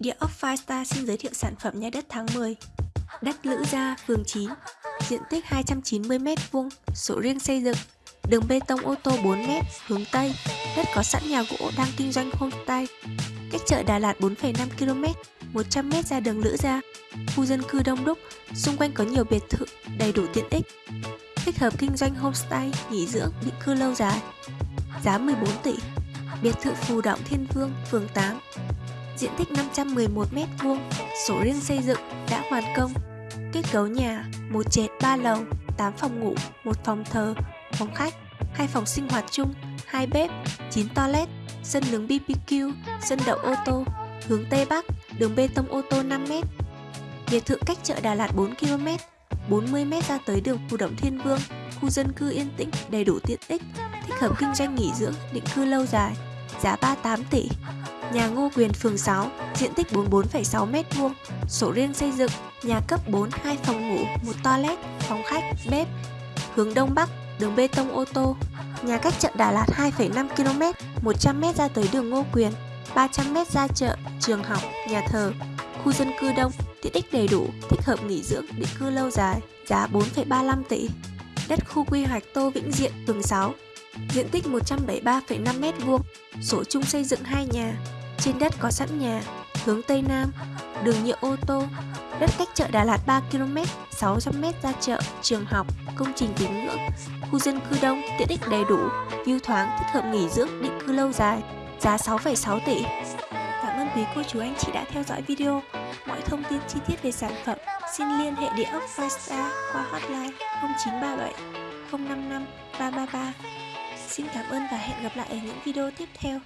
Địa ốc Firestar xin giới thiệu sản phẩm nhà đất tháng 10 Đất Lữ Gia, phường 9 Diện tích 290m2 Sổ riêng xây dựng Đường bê tông ô tô 4m hướng Tây Đất có sẵn nhà gỗ đang kinh doanh homestay Cách chợ Đà Lạt 4,5km 100m ra đường Lữ Gia. Khu dân cư đông đúc Xung quanh có nhiều biệt thự đầy đủ tiện ích. Thích hợp kinh doanh homestay, nghỉ dưỡng, định cư lâu dài. Giá 14 tỷ. Biệt thự Phù Động Thiên Vương, phường 8 diện tích 511m2, sổ riêng xây dựng, đã hoàn công. Kết cấu nhà, một trệt 3 lầu, 8 phòng ngủ, một phòng thờ, phòng khách, hai phòng sinh hoạt chung, hai bếp, 9 toilet, sân nướng BBQ, sân đậu ô tô, hướng Tây Bắc, đường bê tông ô tô 5m. Biệt thự cách chợ Đà Lạt 4km, 40m ra tới đường khu Động Thiên Vương, khu dân cư yên tĩnh, đầy đủ tiện ích, thích hợp kinh doanh nghỉ dưỡng, định cư lâu dài, giá 38 tỷ. Nhà Ngô Quyền phường 6, diện tích 44,6m2, sổ riêng xây dựng, nhà cấp 4, 2 phòng ngủ, một toilet, phòng khách, bếp. Hướng Đông Bắc, đường bê tông ô tô. Nhà cách chợ Đà Lạt 2,5km, 100m ra tới đường Ngô Quyền, 300m ra chợ, trường học, nhà thờ. Khu dân cư đông, tiện ích đầy đủ, thích hợp nghỉ dưỡng, định cư lâu dài, giá 4,35 tỷ. Đất khu quy hoạch Tô Vĩnh Diện, phường 6, diện tích 173,5m2, sổ chung xây dựng hai nhà, trên đất có sẵn nhà, hướng Tây Nam, đường nhựa ô tô, đất cách chợ Đà Lạt 3km, 600m ra chợ, trường học, công trình tín ngưỡng, khu dân cư đông, tiện ích đầy đủ, view thoáng, thích hợp nghỉ dưỡng, định cư lâu dài, giá 6,6 tỷ. Cảm ơn quý cô chú anh chị đã theo dõi video. Mọi thông tin chi tiết về sản phẩm xin liên hệ địa ốc Firestar qua hotline 0937 055 333. Xin cảm ơn và hẹn gặp lại ở những video tiếp theo.